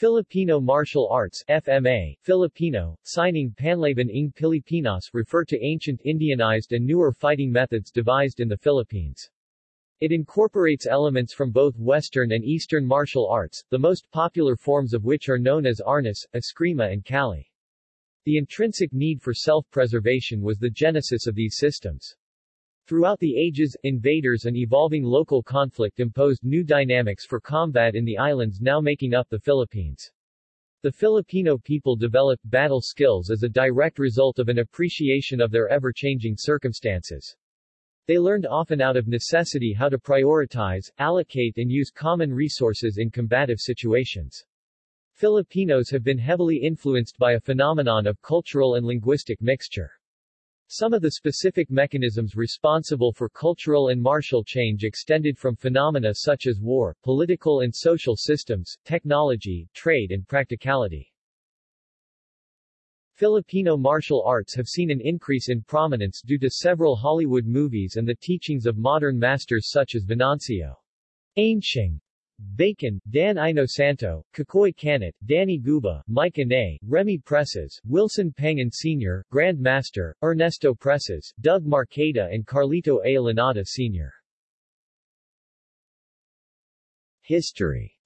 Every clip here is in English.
Filipino Martial Arts FMA, Filipino, Sining Panlaban ng Pilipinas refer to ancient Indianized and newer fighting methods devised in the Philippines. It incorporates elements from both Western and Eastern martial arts, the most popular forms of which are known as Arnis, Eskrima and Kali. The intrinsic need for self-preservation was the genesis of these systems. Throughout the ages, invaders and evolving local conflict imposed new dynamics for combat in the islands now making up the Philippines. The Filipino people developed battle skills as a direct result of an appreciation of their ever-changing circumstances. They learned often out of necessity how to prioritize, allocate and use common resources in combative situations. Filipinos have been heavily influenced by a phenomenon of cultural and linguistic mixture. Some of the specific mechanisms responsible for cultural and martial change extended from phenomena such as war, political and social systems, technology, trade and practicality. Filipino martial arts have seen an increase in prominence due to several Hollywood movies and the teachings of modern masters such as Venancio Anciong Bacon, Dan Inosanto, Cacoy Cañete, Danny Guba, Mike Inay, Remy Presas, Wilson Pangan Sr., Grand Master, Ernesto Presas, Doug Marcaida and Carlito A. Lanada Sr. History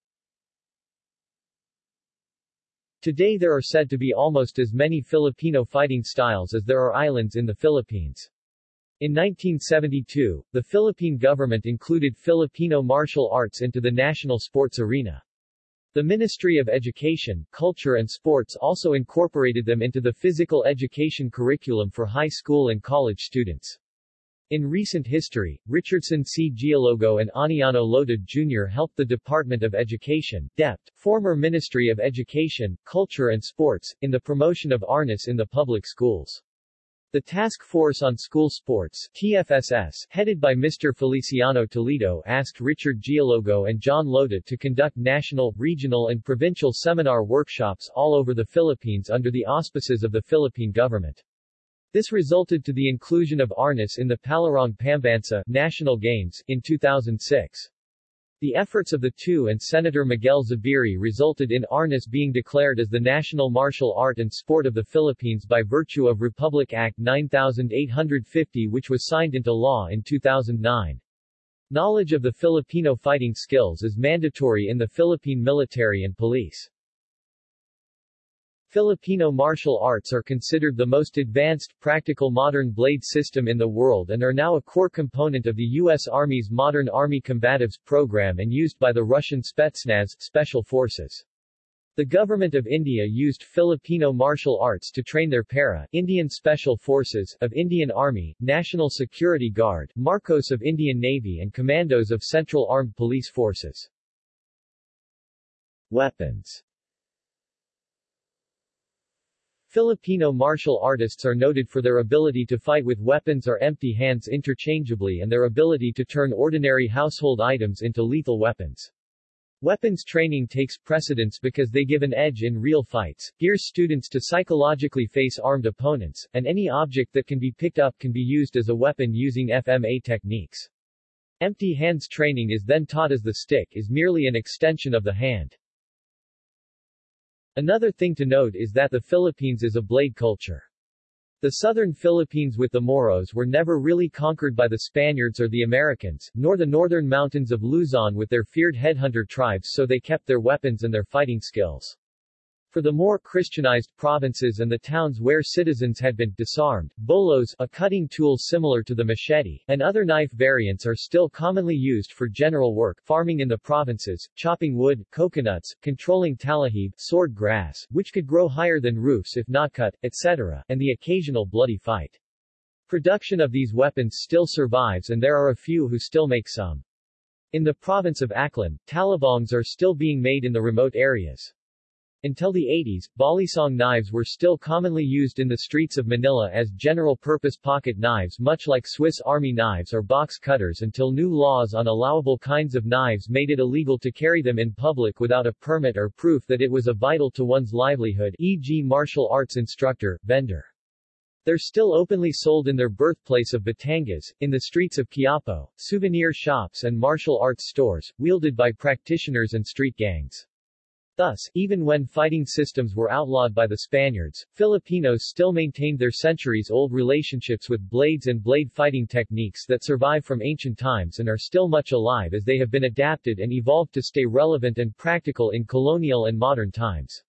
Today there are said to be almost as many Filipino fighting styles as there are islands in the Philippines. In 1972, the Philippine government included Filipino martial arts into the national sports arena. The Ministry of Education, Culture and Sports also incorporated them into the physical education curriculum for high school and college students. In recent history, Richardson C. Gialogo and Aniano Lota Jr. helped the Department of Education, DepEd, former Ministry of Education, Culture and Sports, in the promotion of Arnis in the public schools. The Task Force on School Sports TFSS, headed by Mr. Feliciano Toledo asked Richard Gialogo and John Lota to conduct national, regional and provincial seminar workshops all over the Philippines under the auspices of the Philippine government. This resulted to the inclusion of Arnis in the Palarong Pambansa National Games in 2006. The efforts of the two and Senator Miguel Zubiri resulted in Arnis being declared as the national martial art and sport of the Philippines by virtue of Republic Act 9850 which was signed into law in 2009. Knowledge of the Filipino fighting skills is mandatory in the Philippine military and police. Filipino martial arts are considered the most advanced, practical modern blade system in the world and are now a core component of the U.S. Army's Modern Army Combatives program and used by the Russian Spetsnaz Special Forces. The Government of India used Filipino martial arts to train their para Indian Special Forces of Indian Army, National Security Guard, Marcos of Indian Navy and Commandos of Central Armed Police Forces. Weapons Filipino martial artists are noted for their ability to fight with weapons or empty hands interchangeably and their ability to turn ordinary household items into lethal weapons. Weapons training takes precedence because they give an edge in real fights, gears students to psychologically face armed opponents, and any object that can be picked up can be used as a weapon using FMA techniques. Empty hands training is then taught as the stick is merely an extension of the hand. Another thing to note is that the Philippines is a blade culture. The southern Philippines with the Moros were never really conquered by the Spaniards or the Americans, nor the northern mountains of Luzon with their feared headhunter tribes so they kept their weapons and their fighting skills. For the more Christianized provinces and the towns where citizens had been disarmed, bolos a cutting tool similar to the machete, and other knife variants are still commonly used for general work farming in the provinces, chopping wood, coconuts, controlling talahib sword grass, which could grow higher than roofs if not cut, etc., and the occasional bloody fight. Production of these weapons still survives and there are a few who still make some. In the province of Aklan, talabongs are still being made in the remote areas. Until the 80s, balisong knives were still commonly used in the streets of Manila as general-purpose pocket knives much like Swiss Army knives or box cutters until new laws on allowable kinds of knives made it illegal to carry them in public without a permit or proof that it was a vital to one's livelihood e.g. martial arts instructor, vendor. They're still openly sold in their birthplace of Batangas, in the streets of Quiapo, souvenir shops and martial arts stores, wielded by practitioners and street gangs. Thus, even when fighting systems were outlawed by the Spaniards, Filipinos still maintained their centuries-old relationships with blades and blade fighting techniques that survive from ancient times and are still much alive as they have been adapted and evolved to stay relevant and practical in colonial and modern times.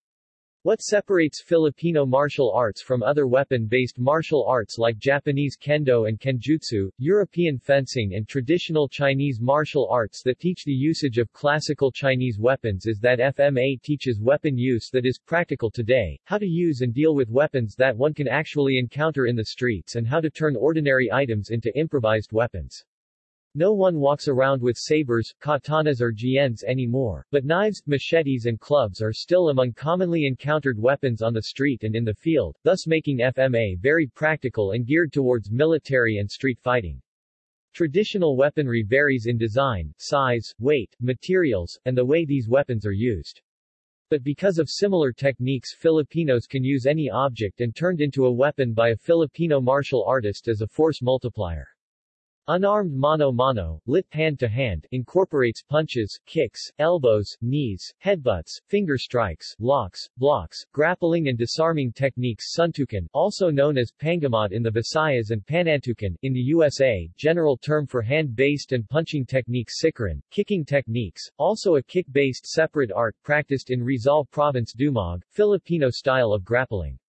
What separates Filipino martial arts from other weapon-based martial arts like Japanese kendo and kenjutsu, European fencing and traditional Chinese martial arts that teach the usage of classical Chinese weapons is that FMA teaches weapon use that is practical today, how to use and deal with weapons that one can actually encounter in the streets and how to turn ordinary items into improvised weapons. No one walks around with sabers, katanas or jians anymore, but knives, machetes and clubs are still among commonly encountered weapons on the street and in the field, thus making FMA very practical and geared towards military and street fighting. Traditional weaponry varies in design, size, weight, materials, and the way these weapons are used. But because of similar techniques Filipinos can use any object and turned into a weapon by a Filipino martial artist as a force multiplier. Unarmed mano-mano, lit hand-to-hand, incorporates punches, kicks, elbows, knees, headbutts, finger strikes, locks, blocks, grappling and disarming techniques Suntukan, also known as pangamot in the Visayas and panantukan, in the USA, general term for hand-based and punching techniques Sikaran, kicking techniques, also a kick-based separate art practiced in Rizal Province Dumog, Filipino style of grappling.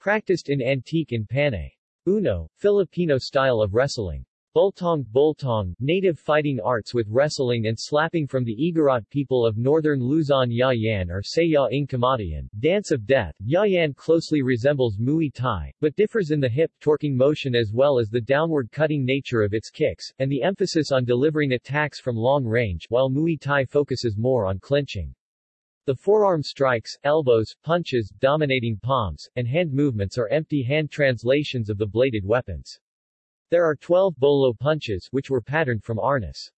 Practiced in Antique in Panay. Uno, Filipino style of wrestling. Bultong Bultong, native fighting arts with wrestling and slapping from the Igorot people of northern Luzon Yayan or Sayaw ng Kamatayan, dance of death. Yayan closely resembles Muay Thai, but differs in the hip torquing motion as well as the downward cutting nature of its kicks, and the emphasis on delivering attacks from long range, while Muay Thai focuses more on clinching. The forearm strikes, elbows, punches, dominating palms, and hand movements are empty hand translations of the bladed weapons. There are 12 bolo punches, which were patterned from arnis.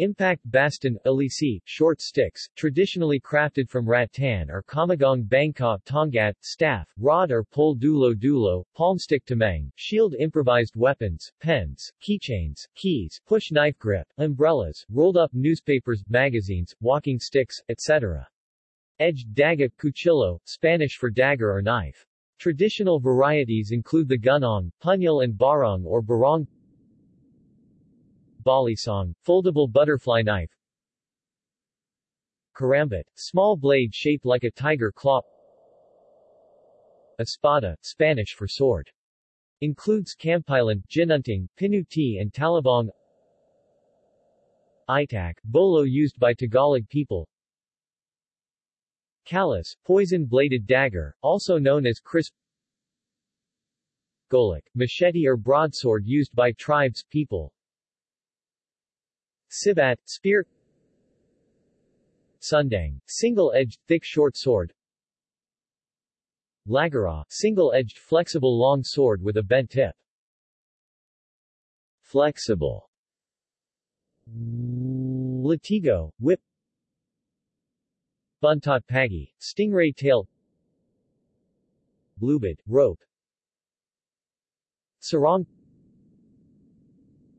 Impact baston, alisi, short sticks, traditionally crafted from rattan or kamagong bangka, tongat, staff, rod or pole dulo dulo, palmstick tamang, shield improvised weapons, pens, keychains, keys, push knife grip, umbrellas, rolled up newspapers, magazines, walking sticks, etc. Edged daga, cuchillo, Spanish for dagger or knife. Traditional varieties include the gunong, punyal and barong or barong. Balisong, foldable butterfly knife. Karambit, small blade shaped like a tiger claw. Espada, Spanish for sword. Includes kampilan, ginunting, pinuti and talabong. Itak, bolo used by Tagalog people Kalas, poison-bladed dagger, also known as crisp Golok, machete or broadsword used by tribes people Sibat, spear Sundang, single-edged, thick short sword Lagara, single-edged flexible long sword with a bent tip. Flexible Latigo, whip Buntot Pagi, Stingray Tail Bluebit, Rope Sarong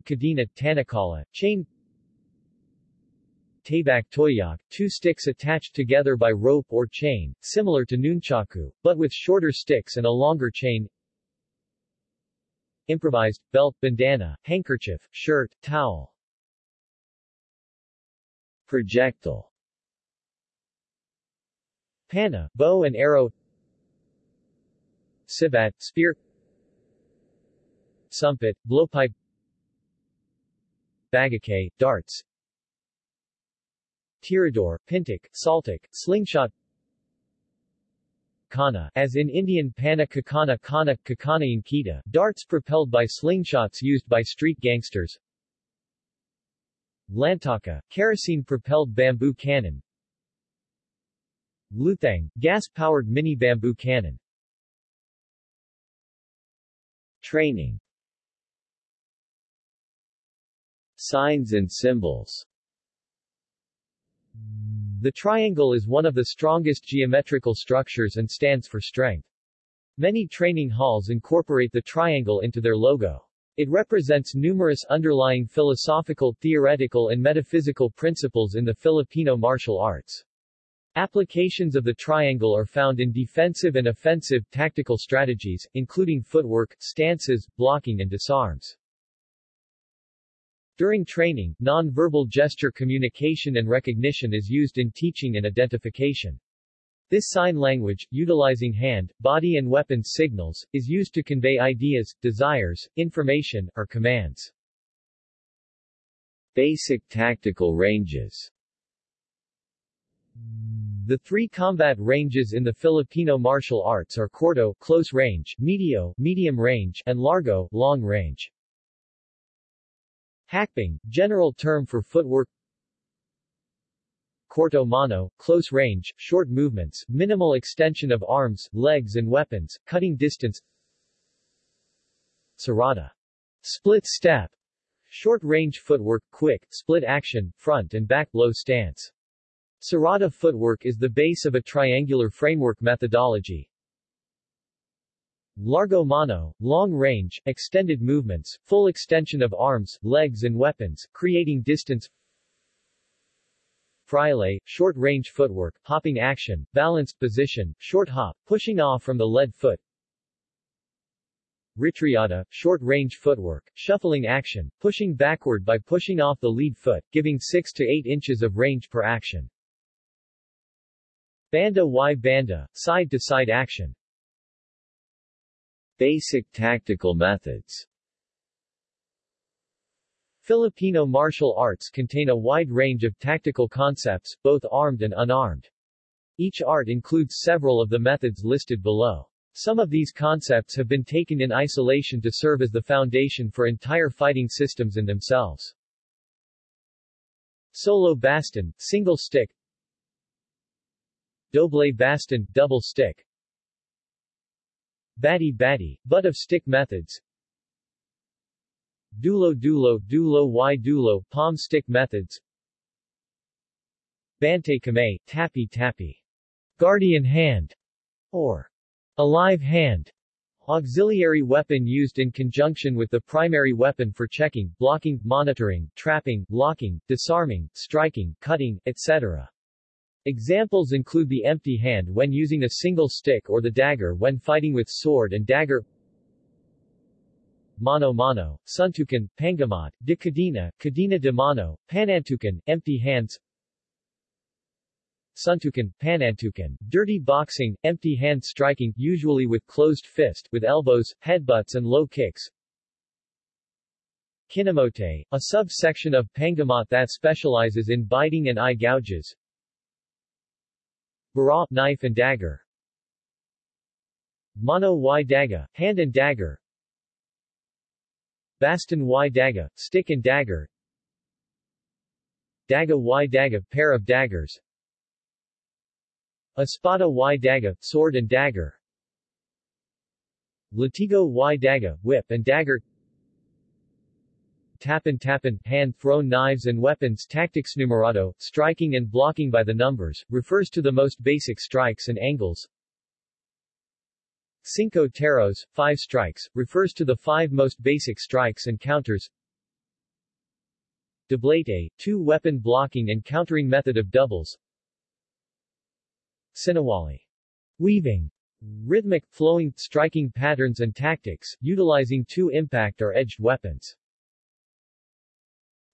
Kadena, Tanakala, Chain Tabak Toyak, two sticks attached together by rope or chain, similar to nunchaku, but with shorter sticks and a longer chain. Improvised, belt, bandana, handkerchief, shirt, towel. Projectile Pana, bow and arrow. Sibat, spear. Sumpit, blowpipe. Bagake, darts. Tirador, Pintik, Saltic, Slingshot. Kana, as in Indian Pana Kakana Kana Kakana Inkita, darts propelled by slingshots used by street gangsters. Lantaka, kerosene-propelled bamboo cannon Luthang, gas-powered mini-bamboo cannon. Training Signs and symbols The triangle is one of the strongest geometrical structures and stands for strength. Many training halls incorporate the triangle into their logo. It represents numerous underlying philosophical, theoretical and metaphysical principles in the Filipino martial arts. Applications of the triangle are found in defensive and offensive tactical strategies, including footwork, stances, blocking and disarms. During training, non-verbal gesture communication and recognition is used in teaching and identification. This sign language, utilizing hand, body and weapon signals, is used to convey ideas, desires, information, or commands. Basic tactical ranges The three combat ranges in the Filipino martial arts are Corto close range, Medio medium range, and Largo long range. Hakbang, general term for footwork Corto mano, close range, short movements, minimal extension of arms, legs and weapons, cutting distance Sarada, split step, short range footwork, quick, split action, front and back low stance. Sarada footwork is the base of a triangular framework methodology. Largo mano, long range, extended movements, full extension of arms, legs and weapons, creating distance Fraile, short-range footwork, hopping action, balanced position, short hop, pushing off from the lead foot Retriada, short-range footwork, shuffling action, pushing backward by pushing off the lead foot, giving 6 to 8 inches of range per action. Banda y banda, side-to-side -side action Basic tactical methods Filipino martial arts contain a wide range of tactical concepts, both armed and unarmed. Each art includes several of the methods listed below. Some of these concepts have been taken in isolation to serve as the foundation for entire fighting systems in themselves. Solo baston, single stick Doble baston, double stick. Bati-bati, butt of stick methods. Dulo Dulo Dulo Y Dulo palm stick methods. Bante Kamay, Tappy Tappy. Guardian hand. Or alive hand. Auxiliary weapon used in conjunction with the primary weapon for checking, blocking, monitoring, trapping, locking, disarming, striking, cutting, etc. Examples include the empty hand when using a single stick or the dagger when fighting with sword and dagger. Mano Mano, Suntukan, Pangamot, de Cadena de Mano, Panantukan, empty hands. Suntukan, Panantukan, dirty boxing, empty hand striking, usually with closed fist, with elbows, headbutts and low kicks. Kinamote, a subsection of pangamot that specializes in biting and eye gouges Bara, knife and dagger. Mano y daga, hand and dagger. Baston y daga, stick and dagger. Daga y daga, pair of daggers. Espada y daga, sword and dagger. Latigo y daga, whip and dagger Tapan tapan, hand-thrown knives and weapons Tactics numerado, striking and blocking by the numbers, refers to the most basic strikes and angles Cinco teros, five strikes, refers to the five most basic strikes and counters Doblete, two-weapon blocking and countering method of doubles Sinawali. Weaving rhythmic, flowing, striking patterns and tactics, utilizing two impact or edged weapons.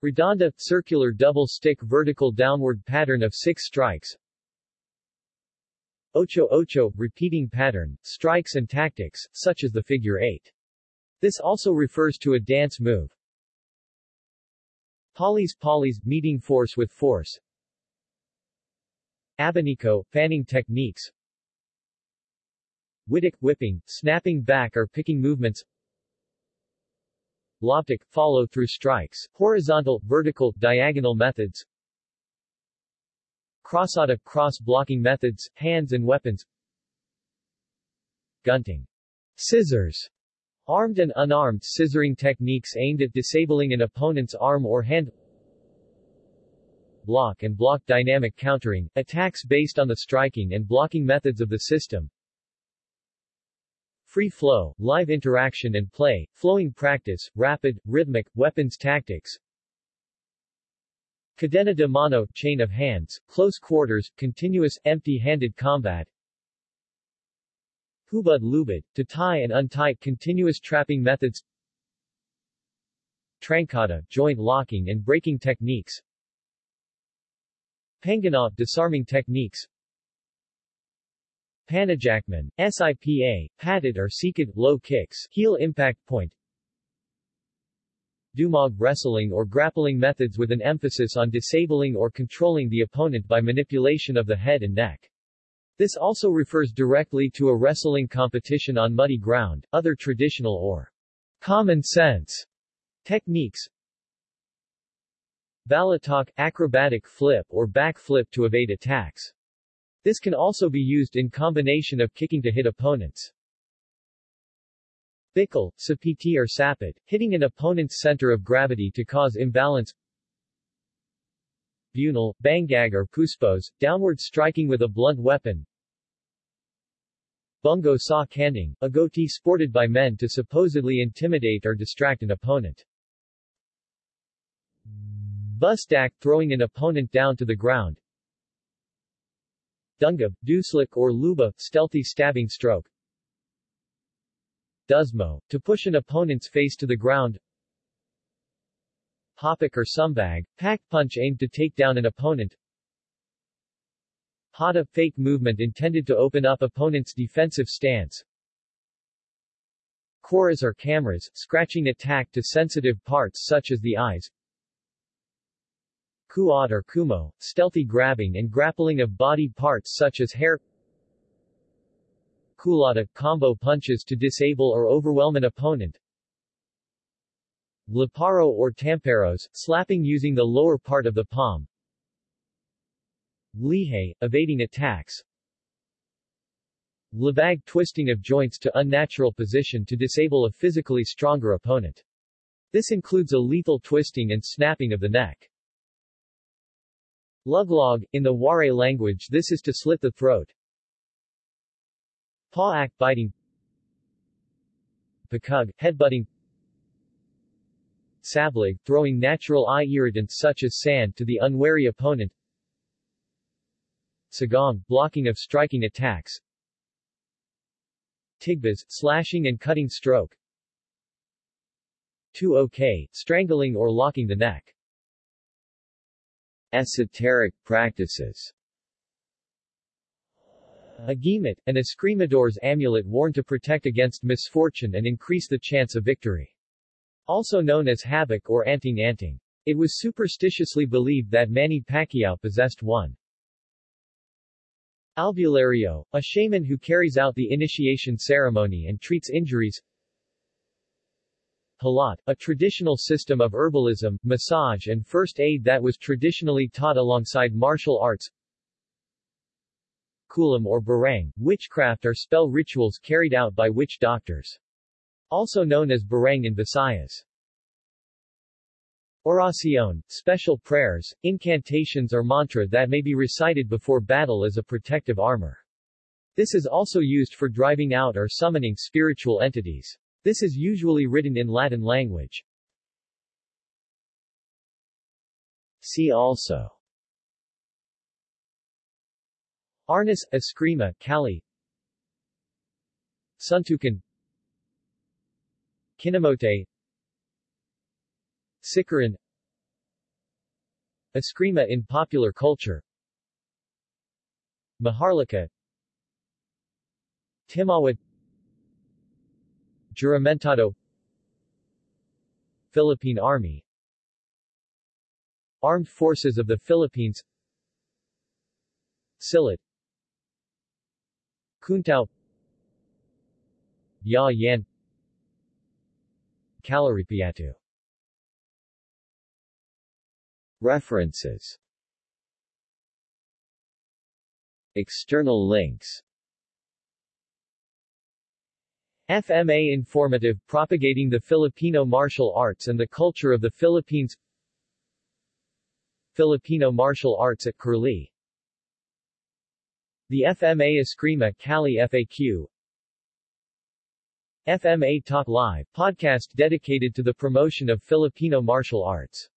Redonda, circular double-stick vertical downward pattern of six strikes Ocho Ocho, repeating pattern, strikes and tactics, such as the figure 8. This also refers to a dance move. Polys Polys, meeting force with force Abanico, fanning techniques Witik, whipping, snapping back or picking movements Loptic, follow-through strikes, horizontal, vertical, diagonal methods Crossada, cross-blocking methods, hands and weapons Gunting. Scissors. Armed and unarmed scissoring techniques aimed at disabling an opponent's arm or hand Block and block dynamic countering, attacks based on the striking and blocking methods of the system Free flow, live interaction and play, flowing practice, rapid, rhythmic, weapons tactics Cadena de mano, chain of hands, close quarters, continuous, empty-handed combat. Hubad lubad, to tie and untie, continuous trapping methods. Trancada, joint locking and breaking techniques. Panganao, disarming techniques. Panajakman, SIPA, padded or sikid, low kicks, heel impact point. Dumog wrestling or grappling methods with an emphasis on disabling or controlling the opponent by manipulation of the head and neck. This also refers directly to a wrestling competition on muddy ground. Other traditional or common sense techniques Balatok, acrobatic flip or back flip to evade attacks. This can also be used in combination of kicking to hit opponents. Bickel, sapiti or sapit, hitting an opponent's center of gravity to cause imbalance. Bunal, bangag or puspos, downward striking with a blunt weapon. Bungo sa kanding, a goatee sported by men to supposedly intimidate or distract an opponent. Bustak, throwing an opponent down to the ground. Dungab, duslik or luba, stealthy stabbing stroke. Dusmo, to push an opponent's face to the ground. Hopak or sumbag, pack punch aimed to take down an opponent. Hada, fake movement intended to open up opponent's defensive stance. Koras or cameras, scratching attack to sensitive parts such as the eyes. Kuat or kumo, stealthy grabbing and grappling of body parts such as hair kulata, combo punches to disable or overwhelm an opponent. Laparo or tamperos, slapping using the lower part of the palm. Lihei, evading attacks. Labag twisting of joints to unnatural position to disable a physically stronger opponent. This includes a lethal twisting and snapping of the neck. Luglog, in the Waray language this is to slit the throat. Paw biting. Pakug, headbutting. Sablig, throwing natural eye irritants such as sand to the unwary opponent. Sagong, blocking of striking attacks. Tigbas, slashing and cutting stroke. 2 OK, strangling or locking the neck Esoteric practices Agimat, an escrimador's amulet worn to protect against misfortune and increase the chance of victory. Also known as habak or anting-anting. It was superstitiously believed that Manny Pacquiao possessed one. Albulario, a shaman who carries out the initiation ceremony and treats injuries. Halat, a traditional system of herbalism, massage and first aid that was traditionally taught alongside martial arts. Kulam or barang, witchcraft are spell rituals carried out by witch doctors. Also known as barang in Visayas. Oracion, special prayers, incantations or mantra that may be recited before battle as a protective armor. This is also used for driving out or summoning spiritual entities. This is usually written in Latin language. See also. Arnis, Eskrima, Kali Suntukan. Kinamote. Sikaran Eskrima in popular culture. Maharlika. Timawat Juramentado Philippine Army Armed Forces of the Philippines Silit Kuntao Ya Yan References. External links FMA Informative Propagating the Filipino Martial Arts and the Culture of the Philippines. Filipino Martial Arts at Curlie. The FMA Eskrima Kali FAQ FMA Talk Live, podcast dedicated to the promotion of Filipino martial arts